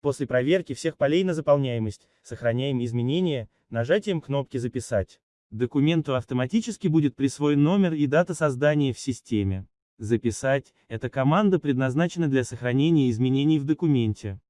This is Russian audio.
После проверки всех полей на заполняемость, сохраняем изменения, нажатием кнопки «Записать». Документу автоматически будет присвоен номер и дата создания в системе. Записать – эта команда предназначена для сохранения изменений в документе.